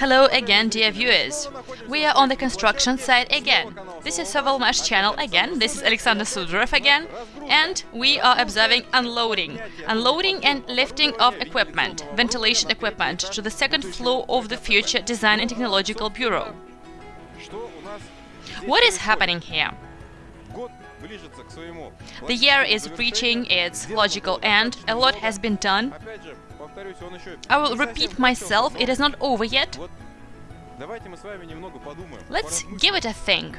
Hello again, dear viewers. We are on the construction site again. This is Sovelmash channel again. This is Alexander Sudorov again. And we are observing unloading. Unloading and lifting of equipment, ventilation equipment, to the second floor of the Future Design and Technological Bureau. What is happening here? The year is reaching its logical end, a lot has been done. I will repeat myself, it is not over yet. Let's give it a think.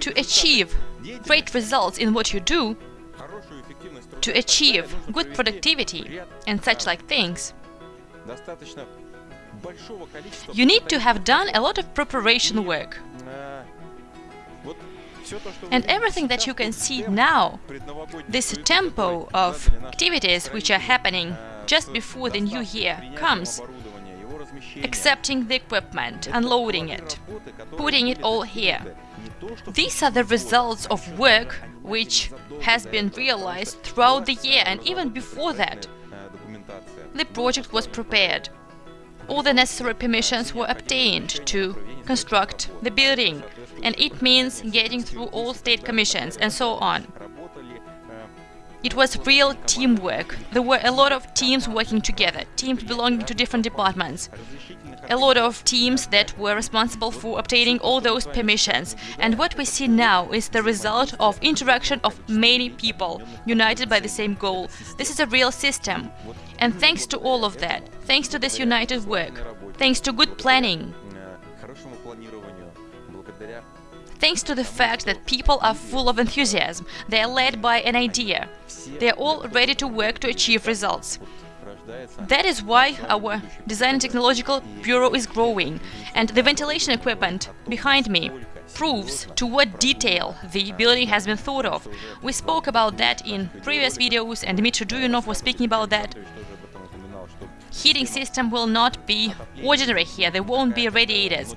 To achieve great results in what you do, to achieve good productivity and such like things, you need to have done a lot of preparation work. And everything that you can see now, this tempo of activities which are happening just before the new year comes, accepting the equipment, unloading it, putting it all here. These are the results of work which has been realized throughout the year and even before that. The project was prepared all the necessary permissions were obtained to construct the building, and it means getting through all state commissions and so on. It was real teamwork. There were a lot of teams working together, teams belonging to different departments. A lot of teams that were responsible for obtaining all those permissions. And what we see now is the result of interaction of many people, united by the same goal. This is a real system. And thanks to all of that, thanks to this united work, thanks to good planning, thanks to the fact that people are full of enthusiasm, they are led by an idea, they are all ready to work to achieve results. That is why our Design Technological Bureau is growing, and the ventilation equipment behind me proves to what detail the building has been thought of. We spoke about that in previous videos, and Dmitry Duyunov was speaking about that. Heating system will not be ordinary here, there won't be radiators.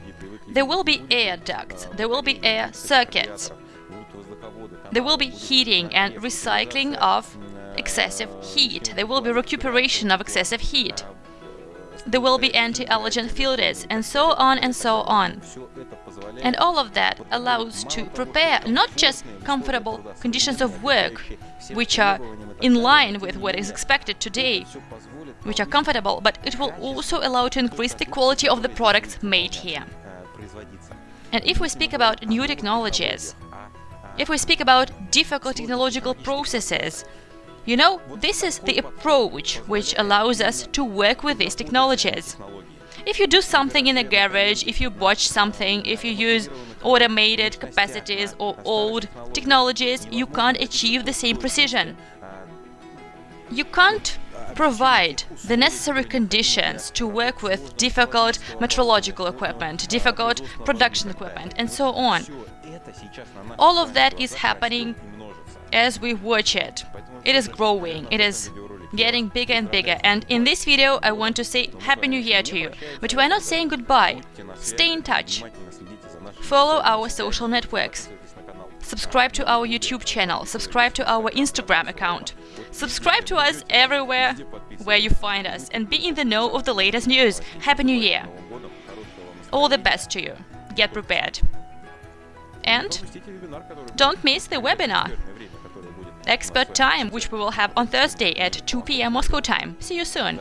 There will be air ducts, there will be air circuits. There will be heating and recycling of excessive heat. There will be recuperation of excessive heat. There will be anti-allergen filters, and so on and so on. And all of that allows to prepare not just comfortable conditions of work, which are in line with what is expected today, which are comfortable, but it will also allow to increase the quality of the products made here. And if we speak about new technologies, if we speak about difficult technological processes, you know, this is the approach which allows us to work with these technologies. If you do something in a garage, if you watch something, if you use automated capacities or old technologies, you can't achieve the same precision. You can't provide the necessary conditions to work with difficult metrological equipment, difficult production equipment, and so on. All of that is happening as we watch it. It is growing, it is getting bigger and bigger. And in this video, I want to say Happy New Year to you. But we're not saying goodbye. Stay in touch. Follow our social networks. Subscribe to our YouTube channel. Subscribe to our Instagram account. Subscribe to us everywhere where you find us and be in the know of the latest news. Happy New Year! All the best to you. Get prepared. And don't miss the webinar. Expert Time, which we will have on Thursday at 2 p.m. Moscow time. See you soon.